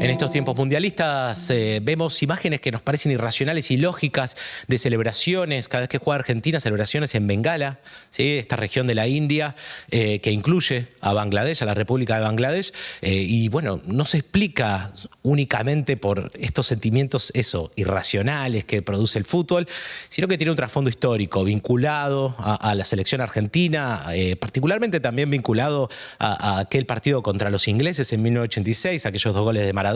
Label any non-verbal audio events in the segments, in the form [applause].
En estos tiempos mundialistas eh, vemos imágenes que nos parecen irracionales y lógicas de celebraciones, cada vez que juega Argentina, celebraciones en Bengala, ¿sí? esta región de la India eh, que incluye a Bangladesh, a la República de Bangladesh, eh, y bueno, no se explica únicamente por estos sentimientos, eso, irracionales que produce el fútbol, sino que tiene un trasfondo histórico vinculado a, la selección argentina, particularmente también vinculado a, aquel partido contra los ingleses en 1986, aquellos dos goles de Maradona,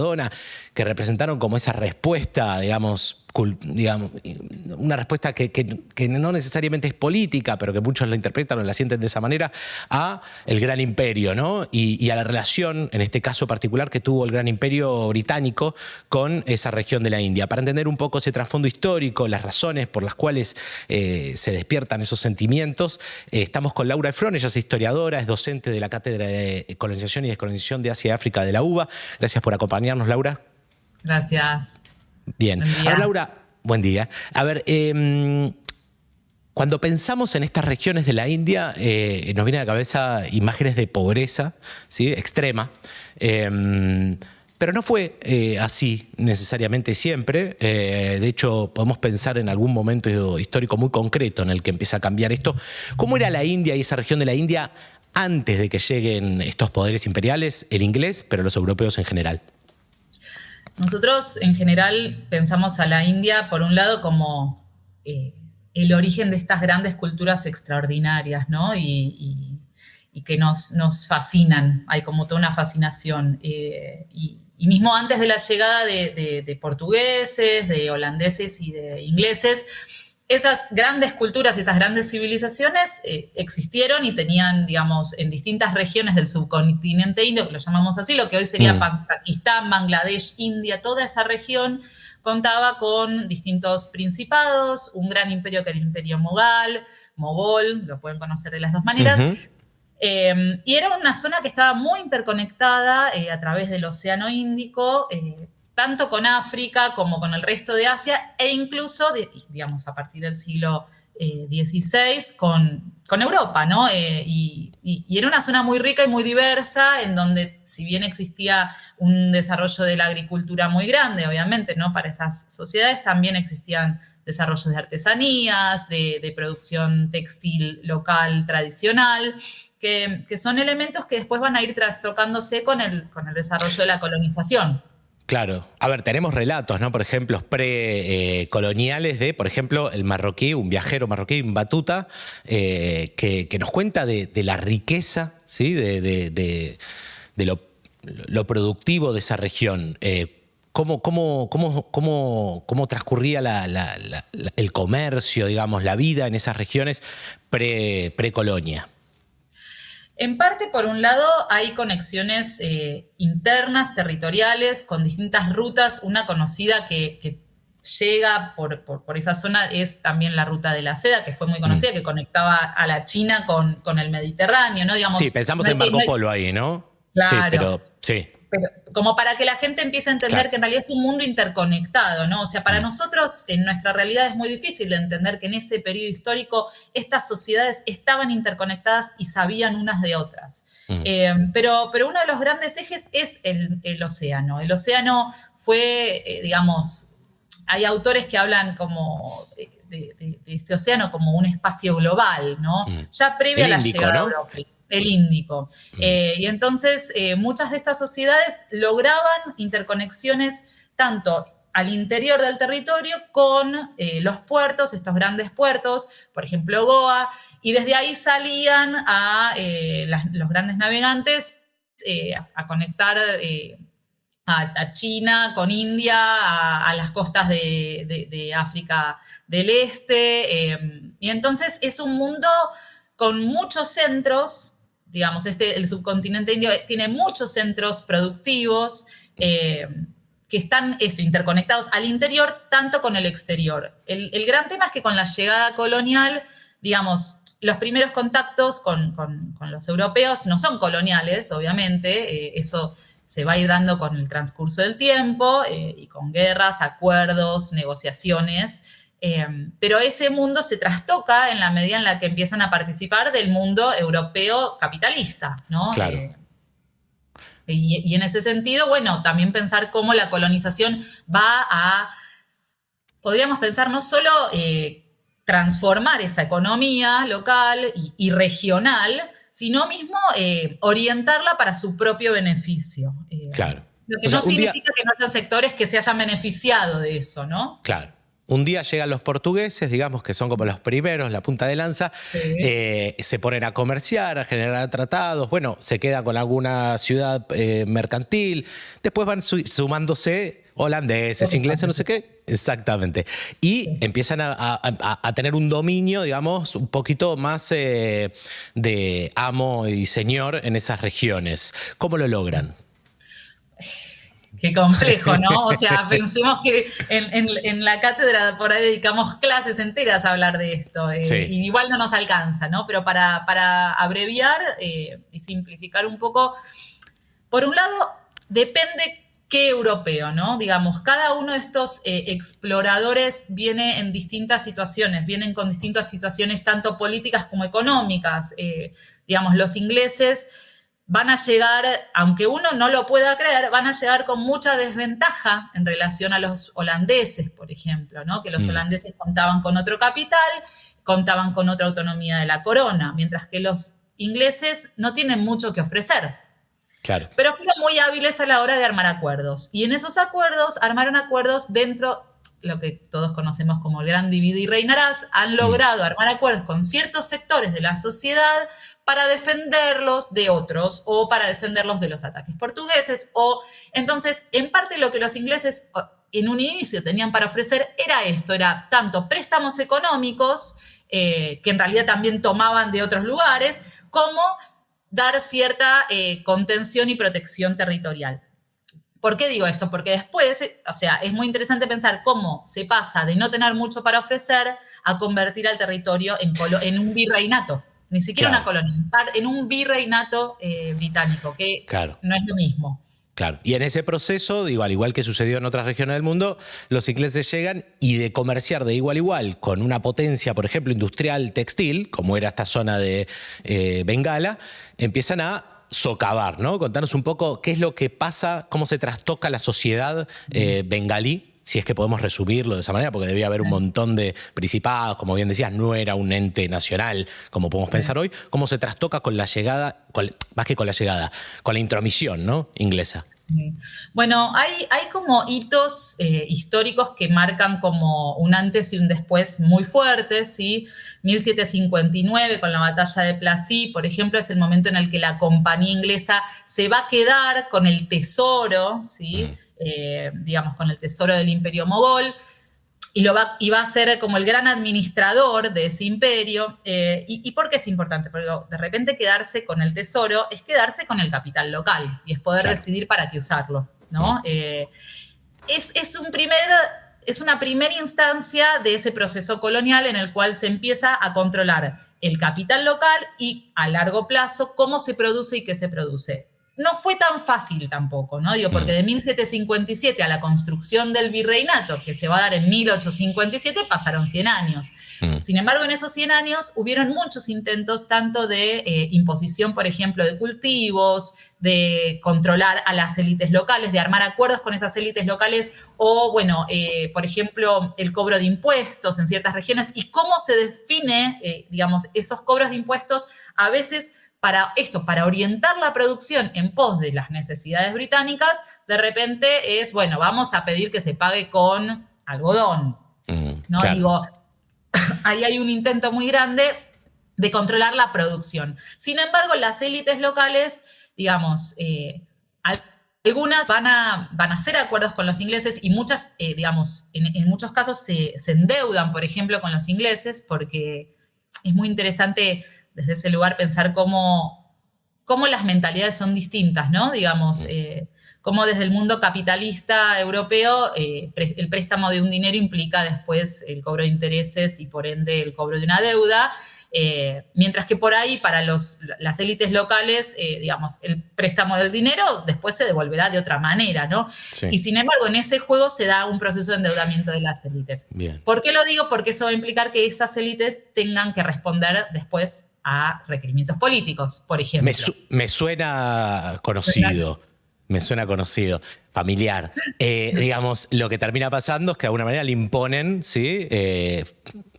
que representaron como esa respuesta, digamos, una respuesta que, no necesariamente es política, pero que muchos la interpretan o la sienten de esa manera, a el gran imperio, ¿no? Y, a la relación, en este caso particular, que tuvo el gran imperio británico con esa región de la India. Para entender un poco ese trasfondo histórico, las razones por las cuales eh, se despiertan esos sentimientos, eh, estamos con Laura Efron, ella es historiadora, es docente de la Cátedra de Colonización y Descolonización de Asia y África de la UBA. Gracias por acompañarnos, Laura. Gracias. Bien. Ahora, Laura, buen día. A ver, em, cuando pensamos en estas regiones de la India, eh, nos vienen a la cabeza imágenes de pobreza ¿sí? extrema. Em, pero no fue eh, así necesariamente siempre. Eh, de hecho, podemos pensar en algún momento histórico muy concreto en el que empieza a cambiar esto. ¿Cómo era la India y esa región de la India antes de que lleguen estos poderes imperiales, el inglés, pero los europeos en general? Nosotros en general pensamos a la India, por un lado, como eh, el origen de estas grandes culturas extraordinarias, ¿no? Y, que nos, fascinan, hay como toda una fascinación. Eh, y, mismo antes de la llegada de portugueses, de holandeses y de ingleses, esas grandes culturas y esas grandes civilizaciones eh, existieron y tenían, digamos, en distintas regiones del subcontinente indio, que lo llamamos así, lo que hoy sería mm. Pakistán, Bangladesh, India, toda esa región contaba con distintos principados, un gran imperio que era el imperio mogol, mogol, lo pueden conocer de las dos maneras, em, y era una zona que estaba muy interconectada eh, a través del Océano Índico, eh, tanto con África como con el resto de Asia e incluso, digamos, a partir del siglo XVI eh, con, Europa, ¿no? Eh, y, era una zona muy rica y muy diversa, en donde si bien existía un desarrollo de la agricultura muy grande, obviamente, ¿no? Para esas sociedades también existían desarrollos de artesanías, de, producción textil local tradicional, que, que, son elementos que después van a ir trastocándose con el, con el desarrollo de la colonización. Claro. A ver, tenemos relatos, ¿no? Por ejemplo, precoloniales de, por ejemplo, el marroquí, un viajero marroquí, un batuta, eh, que, nos cuenta de, la riqueza, ¿sí? De, lo, productivo de esa región. Eh, cómo, cómo, cómo, transcurría el comercio, digamos, la vida en esas regiones pre-colonia. En parte, por un lado, hay conexiones eh, internas, territoriales, con distintas rutas. Una conocida que, llega por, esa zona es también la ruta de la seda, que fue muy conocida, mm. que conectaba a la China con, con el Mediterráneo, ¿no? Digamos, sí, pensamos en Marco Polo ahí, ¿no? Claro. Sí, pero sí como para que la gente empiece a entender que en realidad es un mundo interconectado, ¿no? O sea, para mm. nosotros en nuestra realidad es muy difícil de entender que en ese periodo histórico estas sociedades estaban interconectadas y sabían unas de otras. Mm. Eh, pero, pero uno de los grandes ejes es el, océano. El océano fue, eh, digamos, hay autores que hablan como de, este océano como un espacio global, ¿no? Mm. Ya previa a la llegada de Europa el Índico. Mm. Eh, y entonces eh, muchas de estas sociedades lograban interconexiones tanto al interior del territorio con eh, los puertos, estos grandes puertos, por ejemplo Goa, y desde ahí salían a los grandes navegantes a, conectar a, China con India, a, las costas de, de, África del Este, y entonces es un mundo con muchos centros digamos, este, el subcontinente indio tiene muchos centros productivos eh, que están esto, interconectados al interior tanto con el exterior. El, gran tema es que con la llegada colonial, digamos, los primeros contactos con, los europeos no son coloniales, obviamente, eh, eso se va a ir dando con el transcurso del tiempo eh, y con guerras, acuerdos, negociaciones. Em, pero ese mundo se trastoca en la medida en la que empiezan a participar del mundo europeo capitalista, ¿no? Claro. Eh, Y, en ese sentido, bueno, también pensar cómo la colonización va a, podríamos pensar no solo eh, transformar esa economía local y, regional, sino mismo eh, orientarla para su propio beneficio. Eh, claro. Lo que no significa que no haya sectores que se hayan beneficiado de eso, ¿no? Claro. Un día llegan los portugueses, digamos que son como los primeros, la punta de lanza, eh, se ponen a comerciar, a generar tratados, bueno, se queda con alguna ciudad eh, mercantil, después van sumándose holandeses, ingleses, no sé qué, exactamente. Y empiezan a, tener un dominio, digamos, un poquito más eh, de amo y señor en esas regiones. ¿Cómo lo logran? Qué complejo, ¿no? O [laughs] sea, pensemos que en, la cátedra por ahí dedicamos clases enteras a hablar de esto. Eh, y igual no nos alcanza, ¿no? Pero para, abreviar eh, y simplificar un poco, por un lado, depende qué europeo, ¿no? Digamos, cada uno de estos eh, exploradores viene en distintas situaciones, vienen con distintas situaciones tanto políticas como económicas. digamos, los ingleses van a llegar, aunque uno no lo pueda creer, van a llegar con mucha desventaja en relación a los holandeses, por ejemplo, ¿no? que los mm. holandeses contaban con otro capital, contaban con otra autonomía de la corona, mientras que los ingleses no tienen mucho que ofrecer. Claro. Pero fueron muy hábiles a la hora de armar acuerdos. Y en esos acuerdos armaron acuerdos dentro, lo que todos conocemos como el gran divide y reinarás, han mm. logrado armar acuerdos con ciertos sectores de la sociedad para defenderlos de otros o para defenderlos de los ataques portugueses. O entonces, en parte lo que los ingleses en un inicio tenían para ofrecer era esto, era tanto préstamos económicos, eh, que en realidad también tomaban de otros lugares, como dar cierta eh, contención y protección territorial. ¿Por qué digo esto? Porque después, o sea, es muy interesante pensar cómo se pasa de no tener mucho para ofrecer a convertir al territorio en, en un virreinato ni siquiera una colonia, en un virreinato eh, británico, que no es lo mismo. Claro. Y en ese proceso, digo, al igual que sucedió en otras regiones del mundo, los ingleses llegan y de comerciar de igual a igual con una potencia, por ejemplo, industrial textil, como era esta zona de eh, Bengala, empiezan a socavar, ¿no? Contanos un poco qué es lo que pasa, cómo se trastoca la sociedad eh, bengalí si es que podemos resumirlo de esa manera, porque debía haber un montón de principados, como bien decías, no era un ente nacional, como podemos pensar hoy, cómo se trastoca con la llegada, más que con la llegada, con la intromisión ¿no? inglesa. Bueno, hay, hay como hitos eh, históricos que marcan como un antes y un después muy fuertes, ¿sí? 1759 con la batalla de Plassy, por ejemplo, es el momento en el que la compañía inglesa se va a quedar con el tesoro, ¿sí? Mm. Eh, digamos, con el tesoro del imperio mogol, y, lo va, a ser como el gran administrador de ese imperio. Eh, y, por qué es importante? Porque de repente quedarse con el tesoro es quedarse con el capital local y es poder decidir para qué usarlo, ¿no? Eh, es, un primer, es una primera instancia de ese proceso colonial en el cual se empieza a controlar el capital local y a largo plazo cómo se produce y qué se produce no fue tan fácil tampoco, ¿no? Digo, porque mm. de 1757 a la construcción del virreinato, que se va a dar en 1857, pasaron 100 años. Mm. Sin embargo, en esos 100 años hubieron muchos intentos, tanto de eh, imposición, por ejemplo, de cultivos, de controlar a las élites locales, de armar acuerdos con esas élites locales, o, bueno, eh, por ejemplo, el cobro de impuestos en ciertas regiones, y cómo se define, eh, digamos, esos cobros de impuestos a veces para esto, para orientar la producción en pos de las necesidades británicas, de repente es, bueno, vamos a pedir que se pague con algodón. Mm, ¿no? Digo, [coughs] ahí hay un intento muy grande de controlar la producción. Sin embargo, las élites locales, digamos, eh, algunas van a, van a hacer acuerdos con los ingleses y muchas, eh, digamos, en, muchos casos se, se endeudan, por ejemplo, con los ingleses, porque es muy interesante desde ese lugar pensar cómo, cómo las mentalidades son distintas, ¿no? Digamos, eh, cómo desde el mundo capitalista europeo eh, el préstamo de un dinero implica después el cobro de intereses y por ende el cobro de una deuda. Eh, mientras que por ahí, para los, las élites locales, digamos, el préstamo del dinero después se devolverá de otra manera, ¿no? Y sin embargo, en ese juego se da un proceso de endeudamiento de las élites. ¿Por qué lo digo? Porque eso va a implicar que esas élites tengan que responder después a requerimientos políticos, por ejemplo. Me, suena conocido. me suena conocido familiar. Eh, digamos, lo que termina pasando es que de alguna manera le imponen ¿sí? Eh,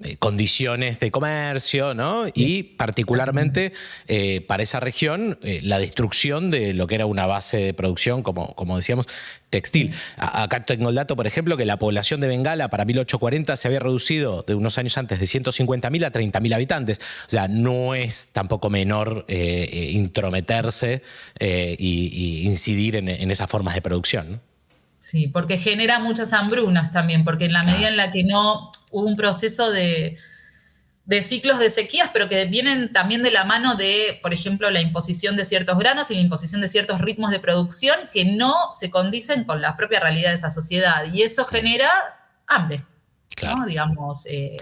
eh, condiciones de comercio, ¿no? Y particularmente para esa región, la destrucción de lo que era una base de producción, como, como decíamos, textil. Acá tengo el dato, por ejemplo, que la población de Bengala para 1840 se había reducido de unos años antes de 150.000 a 30.000 habitantes. O sea, no es tampoco menor intrometerse y, incidir en, en esas formas de producción. Sí, porque genera muchas hambrunas también, porque en la medida en la que no hubo un proceso de, ciclos de sequías, pero que vienen también de la mano de, por ejemplo, la imposición de ciertos granos y la imposición de ciertos ritmos de producción que no se condicen con la propia realidad de esa sociedad. Y eso genera hambre, claro. Digamos, eh,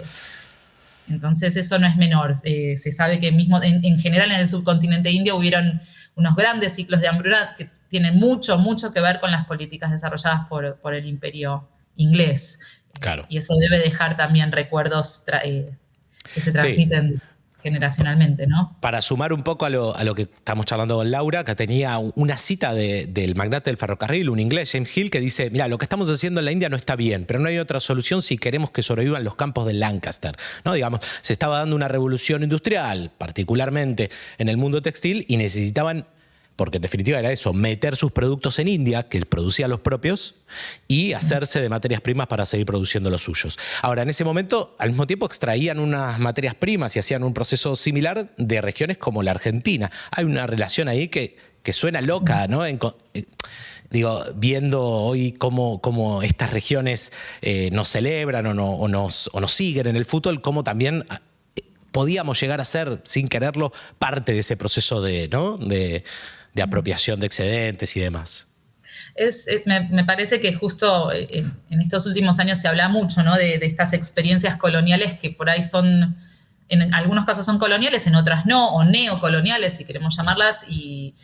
entonces eso no es menor. Eh, se sabe que mismo en, en, general en el subcontinente indio hubieron unos grandes ciclos de hambruna que tiene mucho, mucho que ver con las políticas desarrolladas por, el imperio inglés. Claro. Y eso debe dejar también recuerdos eh, que se transmiten. generacionalmente, ¿no? Para sumar un poco a lo, que estamos charlando con Laura, que tenía una cita del magnate del ferrocarril, un inglés, James Hill, que dice, mira, lo que estamos haciendo en la India no está bien, pero no hay otra solución si queremos que sobrevivan los campos de Lancaster. ¿no? Digamos, se estaba dando una revolución industrial, particularmente en el mundo textil, y necesitaban porque en definitiva era eso, meter sus productos en India, que producía los propios, y hacerse de materias primas para seguir produciendo los suyos. Ahora, en ese momento, al mismo tiempo extraían unas materias primas y hacían un proceso similar de regiones como la Argentina. Hay una relación ahí que, que suena loca, ¿no? Eh, digo, viendo hoy cómo, cómo estas regiones eh, nos celebran o, no, nos, o, nos, siguen en el fútbol, cómo también ah, podíamos llegar a ser, sin quererlo, parte de ese proceso de, ¿no? de, de apropiación de excedentes y demás. Es, eh, me, parece que justo eh, en, estos últimos años se habla mucho ¿no? de, estas experiencias coloniales que por ahí son, en algunos casos son coloniales, en otras no, o neocoloniales, si queremos llamarlas, y,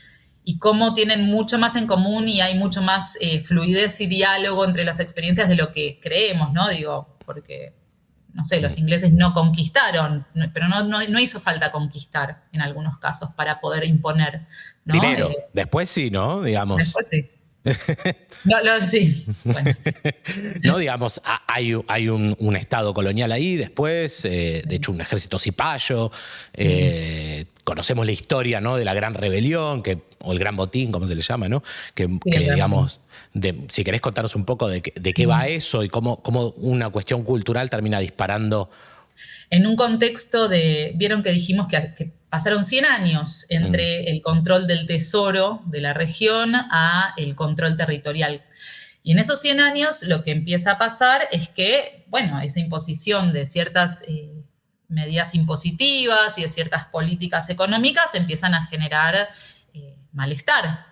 cómo tienen mucho más en común y hay mucho más eh, fluidez y diálogo entre las experiencias de lo que creemos, ¿no? Digo, porque no sé, los ingleses no conquistaron, pero no, no, hizo falta conquistar en algunos casos para poder imponer. Primero, eh, después sí, ¿no? Digamos. Después sí. [laughs] no, sí. no, digamos, hay, hay un, estado colonial ahí, después, eh, de hecho, un ejército cipayo. Eh, conocemos la historia ¿no? de la gran rebelión, que, o el gran botín, como se le llama, ¿no? Que, digamos, si querés contarnos un poco de, de qué va eso y cómo, cómo una cuestión cultural termina disparando. En un contexto de, vieron que dijimos que, pasaron 100 años entre mm. el control del tesoro de la región a el control territorial. Y en esos 100 años lo que empieza a pasar es que, bueno, esa imposición de ciertas eh, medidas impositivas y de ciertas políticas económicas empiezan a generar eh, malestar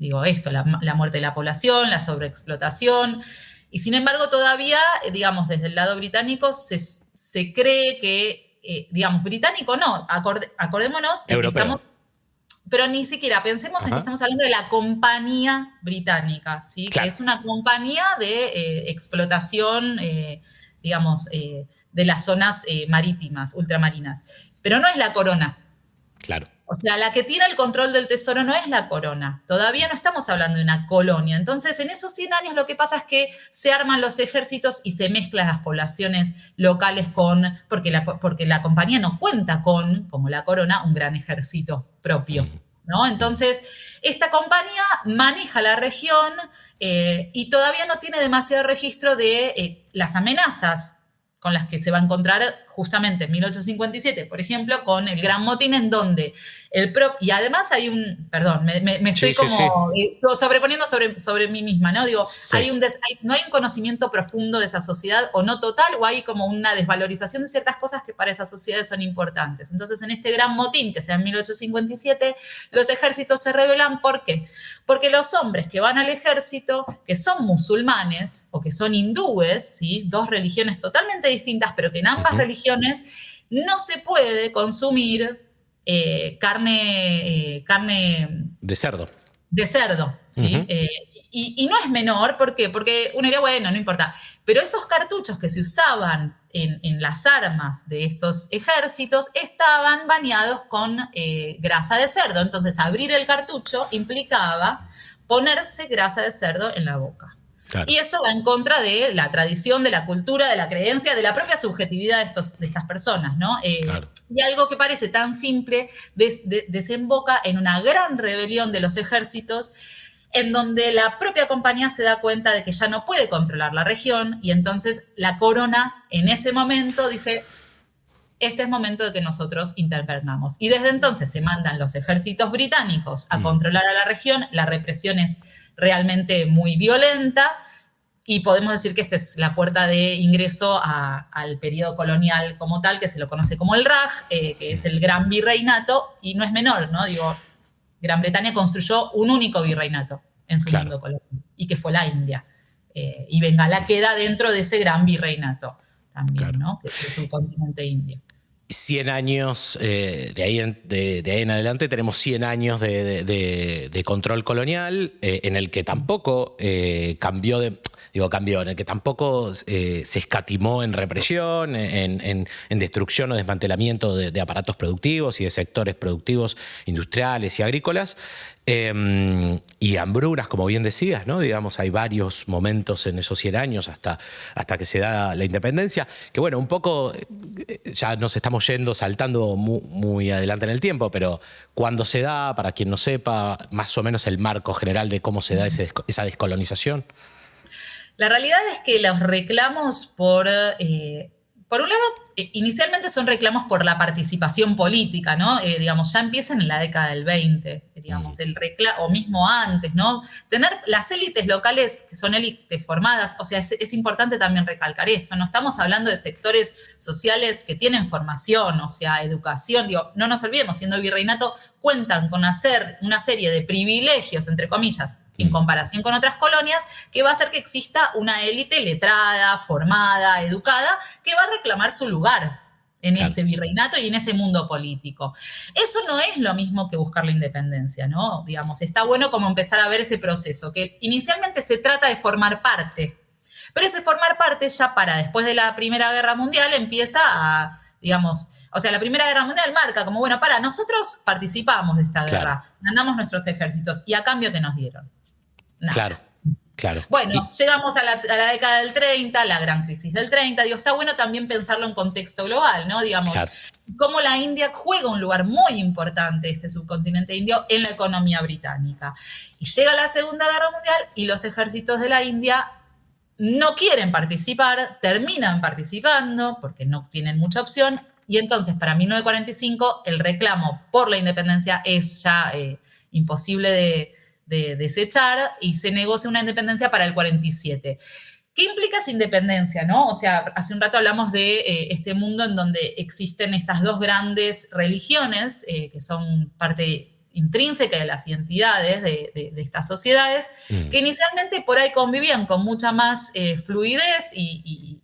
digo esto, la, muerte de la población, la sobreexplotación, y sin embargo todavía, eh, digamos, desde el lado británico se, cree que, eh, digamos, británico no, acordémonos de que estamos, pero ni siquiera pensemos en que estamos hablando de la compañía británica, ¿sí? que es una compañía de eh, explotación, digamos, de las zonas marítimas, ultramarinas, pero no es la corona. Claro. O sea, la que tiene el control del tesoro no es la corona. Todavía no estamos hablando de una colonia. Entonces, en esos 100 años lo que pasa es que se arman los ejércitos y se mezclan las poblaciones locales con, porque la, porque la compañía no cuenta con, como la corona, un gran ejército propio. ¿no? Entonces, esta compañía maneja la región eh, y todavía no tiene demasiado registro de eh, las amenazas con las que se va a encontrar justamente en 1857, por ejemplo, con el Gran Motín, en donde el propio, y además hay un, perdón, me, estoy como eh, sobreponiendo sobre, sobre mí misma, ¿no? Digo, hay un no hay un conocimiento profundo de esa sociedad, o no total, o hay como una desvalorización de ciertas cosas que para esas sociedades son importantes. Entonces, en este Gran Motín, que sea en 1857, los ejércitos se rebelan, ¿por qué? Porque los hombres que van al ejército, que son musulmanes o que son hindúes, ¿sí? dos religiones totalmente distintas, pero que en ambas religiones no se puede consumir eh, carne, eh, carne... De cerdo. De cerdo, ¿sí? Eh, y, no es menor, ¿por qué? Porque uno diría, bueno, no importa. Pero esos cartuchos que se usaban en, las armas de estos ejércitos estaban bañados con grasa de cerdo. Entonces, abrir el cartucho implicaba ponerse grasa de cerdo en la boca. Y eso va en contra de la tradición, de la cultura, de la creencia, de la propia subjetividad de, estos, de estas personas, ¿no? Eh, y algo que parece tan simple desemboca en una gran rebelión de los ejércitos en donde la propia compañía se da cuenta de que ya no puede controlar la región y entonces la corona en ese momento dice, este es momento de que nosotros intervenamos. Y desde entonces se mandan los ejércitos británicos a mm. controlar a la región, la represión es realmente muy violenta y podemos decir que esta es la puerta de ingreso al periodo colonial como tal, que se lo conoce como el Raj, eh, que es el gran virreinato, y no es menor, ¿no? Digo, Gran Bretaña construyó un único virreinato en su mundo colonial, y que fue la India. Eh, y Bengala queda dentro de ese gran virreinato también, ¿no? Que es el continente indio. 100 años, eh, de, ahí en, adelante tenemos 100 años de, control colonial, eh, en el que tampoco cambió de digo, cambió, en el que tampoco se escatimó en represión, en, destrucción o desmantelamiento de, aparatos productivos y de sectores productivos industriales y agrícolas, Em, y hambrunas, como bien decías, ¿no? Digamos, hay varios momentos en esos 100 años hasta, hasta que se da la independencia, que bueno, un poco eh, ya nos estamos yendo, saltando muy, adelante en el tiempo, pero cuando se da, para quien no sepa, más o menos el marco general de cómo se da esa descolonización. La realidad es que los reclamos por... Eh, por un lado, eh, inicialmente son reclamos por la participación política, ¿no? Eh, digamos, ya empiezan en la década del 20, digamos, el reclamo, o mismo antes, ¿no? Tener las élites locales, que son élites formadas, o sea, es, importante también recalcar esto, no estamos hablando de sectores sociales que tienen formación, o sea, educación, digo, no nos olvidemos, siendo virreinato, cuentan con hacer una serie de privilegios, entre comillas, en mm. comparación con otras colonias, que va a hacer que exista una élite letrada, formada, educada, que va a reclamar su lugar en ese virreinato y en ese mundo político. Eso no es lo mismo que buscar la independencia, ¿no? Digamos, está bueno como empezar a ver ese proceso, que inicialmente se trata de formar parte, pero ese formar parte ya para después de la Primera Guerra Mundial empieza a, digamos, o sea, la Primera Guerra Mundial marca como, bueno, para, nosotros participamos de esta guerra, mandamos nuestros ejércitos, y a cambio que nos dieron. Claro. Claro. Bueno, llegamos a la, década del 30, la gran crisis del 30. Digo, está bueno también pensarlo en contexto global, ¿no? Digamos, cómo la India juega un lugar muy importante, este subcontinente indio, en la economía británica. Y llega la Segunda Guerra Mundial y los ejércitos de la India no quieren participar, terminan participando porque no tienen mucha opción. Y entonces, para 1945, el reclamo por la independencia es ya eh, imposible de de desechar y se negocia una independencia para el 47. ¿Qué implica esa independencia? ¿no? O sea, hace un rato hablamos de eh, este mundo en donde existen estas dos grandes religiones eh, que son parte intrínseca de las identidades de, estas sociedades, mm. que inicialmente por ahí convivían con mucha más eh, fluidez y,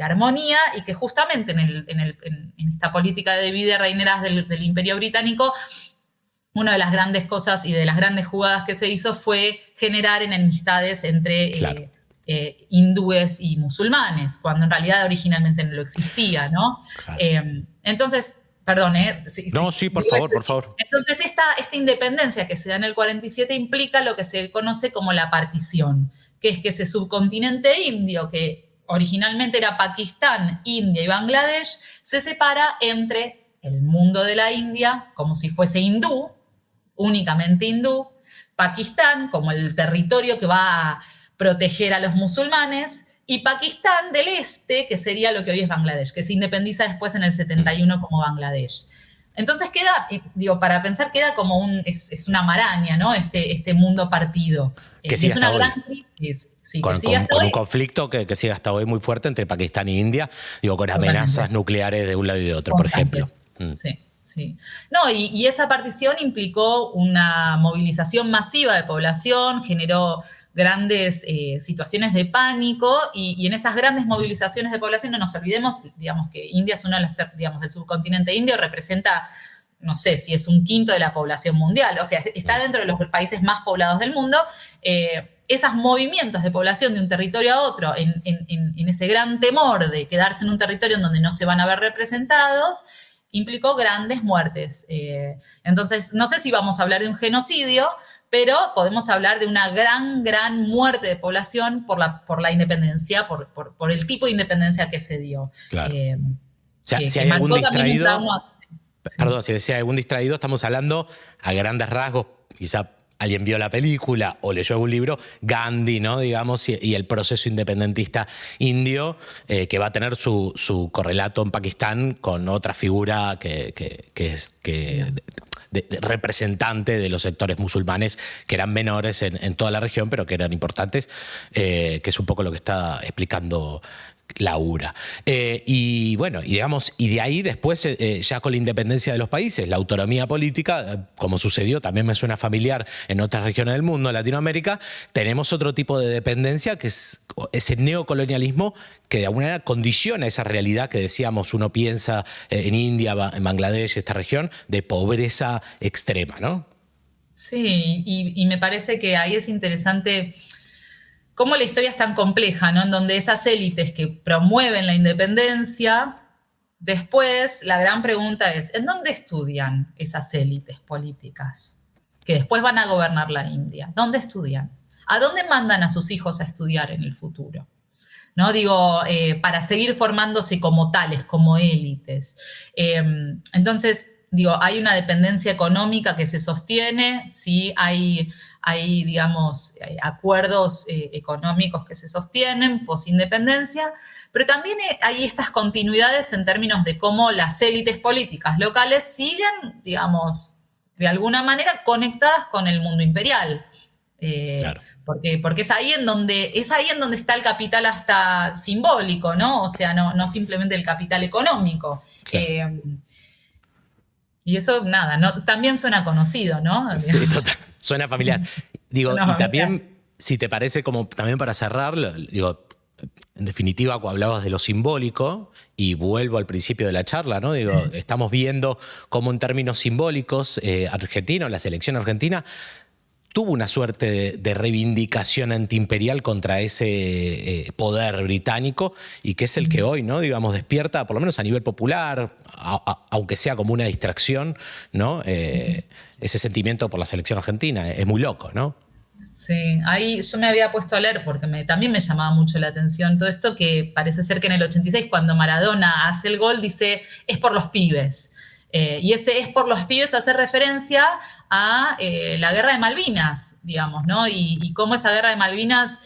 armonía y que justamente en, esta política de vida reineras del, del imperio británico una de las grandes cosas y de las grandes jugadas que se hizo fue generar enemistades entre eh, eh, hindúes y musulmanes, cuando en realidad originalmente no lo existía, ¿no? Em, entonces, perdón, ¿eh? no, sí, por favor, por favor. Entonces, esta, esta independencia que se da en el 47 implica lo que se conoce como la partición, que es que ese subcontinente indio, que originalmente era Pakistán, India y Bangladesh, se separa entre el mundo de la India, como si fuese hindú, únicamente hindú, Pakistán como el territorio que va a proteger a los musulmanes, y Pakistán del Este, que sería lo que hoy es Bangladesh, que se independiza después en el 71 como Bangladesh. Entonces queda, digo, para pensar queda como un, es, una maraña, ¿no? Este, este mundo partido. Que es una gran crisis. con, un conflicto que, que, sigue hasta hoy muy fuerte entre Pakistán e India, digo, con amenazas nucleares de un lado y de otro, por ejemplo. Mm. Sí. Sí. No, y, esa partición implicó una movilización masiva de población, generó grandes eh, situaciones de pánico y, en esas grandes movilizaciones de población no nos olvidemos, digamos que India es uno de los, digamos, del subcontinente indio representa, no sé si es un quinto de la población mundial, o sea, está dentro de los países más poblados del mundo. Eh, esos movimientos de población de un territorio a otro, en, en ese gran temor de quedarse en un territorio en donde no se van a ver representados, implicó grandes muertes. Eh, entonces, no sé si vamos a hablar de un genocidio, pero podemos hablar de una gran, gran muerte de población por la, por la independencia, por, por, el tipo de independencia que se dio. Claro. Eh, si hay algún distraído, perdón, si decía algún distraído, estamos hablando a grandes rasgos, quizá alguien vio la película o leyó algún libro, Gandhi, ¿no? Digamos, y, el proceso independentista indio, eh, que va a tener su, correlato en Pakistán con otra figura que, es representante de los sectores musulmanes que eran menores en, toda la región, pero que eran importantes, eh, que es un poco lo que está explicando Laura. Eh, y bueno, y digamos, y de ahí después, eh, eh, ya con la independencia de los países, la autonomía política, como sucedió, también me suena familiar en otras regiones del mundo, Latinoamérica, tenemos otro tipo de dependencia que es ese neocolonialismo que de alguna manera condiciona esa realidad que decíamos, uno piensa en India, en Bangladesh, esta región, de pobreza extrema, ¿no? Sí, y me parece que ahí es interesante cómo la historia es tan compleja, ¿no? En donde esas élites que promueven la independencia, después la gran pregunta es, ¿en dónde estudian esas élites políticas que después van a gobernar la India? ¿Dónde estudian? ¿A dónde mandan a sus hijos a estudiar en el futuro? ¿no? Digo, eh, para seguir formándose como tales, como élites. Em, entonces, digo, hay una dependencia económica que se sostiene, sí, hay hay, digamos, acuerdos eh, económicos que se sostienen post-independencia, pero también hay estas continuidades en términos de cómo las élites políticas locales siguen, digamos, de alguna manera conectadas con el mundo imperial. Eh, porque, porque es, ahí en donde, es ahí en donde está el capital hasta simbólico, ¿no? O sea, no, no simplemente el capital económico. Eh, y eso, nada, no, también suena conocido, ¿no? Sí, total. Suena familiar. Digo, y también, si te parece como también para cerrar, digo, en definitiva, cuando hablabas de lo simbólico, y vuelvo al principio de la charla, ¿no? Digo, estamos viendo cómo en términos simbólicos, eh, argentino, la selección argentina, tuvo una suerte de, reivindicación antiimperial contra ese eh, poder británico y que es el que hoy, ¿no? digamos, despierta, por lo menos a nivel popular, aunque sea como una distracción, ¿no? Eh, ese sentimiento por la selección argentina. Es muy loco, ¿no? Sí, ahí yo me había puesto a leer porque también me llamaba mucho la atención todo esto que parece ser que en el 86 cuando Maradona hace el gol dice es por los pibes. Eh, y ese es por los pibes hace referencia a eh, la guerra de Malvinas, digamos, ¿no? Y, cómo esa guerra de Malvinas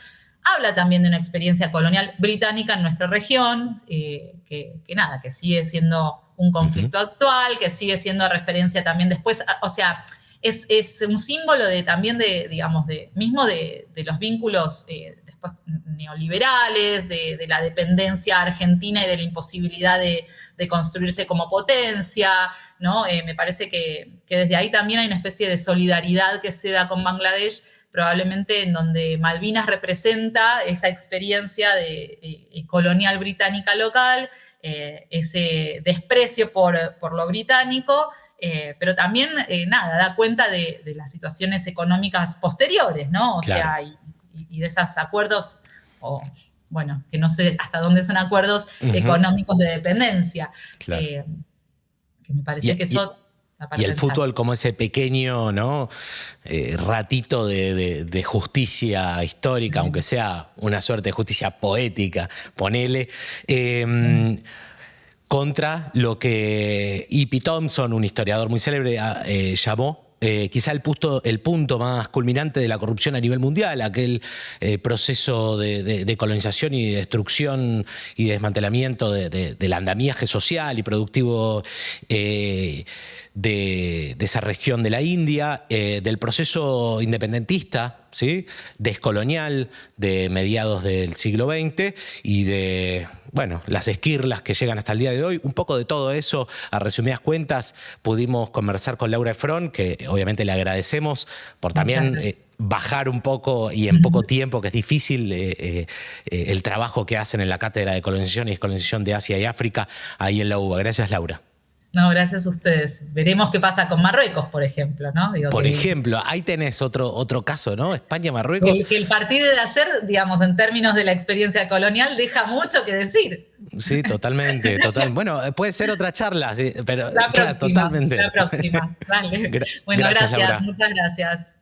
habla también de una experiencia colonial británica en nuestra región, eh, que, que, nada, que sigue siendo un conflicto actual, que sigue siendo referencia también después, o sea, es, un símbolo de, también de, digamos, de, mismo de, los vínculos eh, después neoliberales, de, la dependencia argentina y de la imposibilidad de, construirse como potencia, ¿no? Eh, me parece que, desde ahí también hay una especie de solidaridad que se da con Bangladesh, probablemente en donde Malvinas representa esa experiencia de, eh, colonial británica local, eh, ese desprecio por, lo británico, eh, pero también, eh, nada, da cuenta de, las situaciones económicas posteriores, ¿no? O sea, y, de esos acuerdos, o bueno, que no sé hasta dónde son acuerdos económicos de dependencia. que me parece que eso... Y el fútbol como ese pequeño ¿no? ratito de, justicia histórica, aunque sea una suerte de justicia poética, ponele contra lo que E.P. Thompson, un historiador muy célebre, ah, eh, llamó eh, quizá el punto, el punto, más culminante de la corrupción a nivel mundial, aquel eh, proceso de, colonización y destrucción y desmantelamiento del andamiaje social y productivo de, esa región de la India, del proceso independentista, ¿sí? descolonial de mediados del siglo XX y de bueno, las esquirlas que llegan hasta el día de hoy. Un poco de todo eso, a resumidas cuentas, pudimos conversar con Laura Efron, que obviamente le agradecemos por también eh, bajar un poco y en poco tiempo, que es difícil eh, eh, el trabajo que hacen en la Cátedra de Colonización y Descolonización de Asia y África ahí en la UBA. Gracias, Laura. No, gracias a ustedes. Veremos qué pasa con Marruecos, por ejemplo, ¿no? por ejemplo, ahí tenés otro, otro caso, ¿no? España-Marruecos. El, el partido de ayer, digamos, en términos de la experiencia colonial, deja mucho que decir. Sí, totalmente, total. Bueno, puede ser otra charla, pero la [laughs] próxima, totalmente. La próxima, vale. [laughs] bueno, gracias muchas gracias.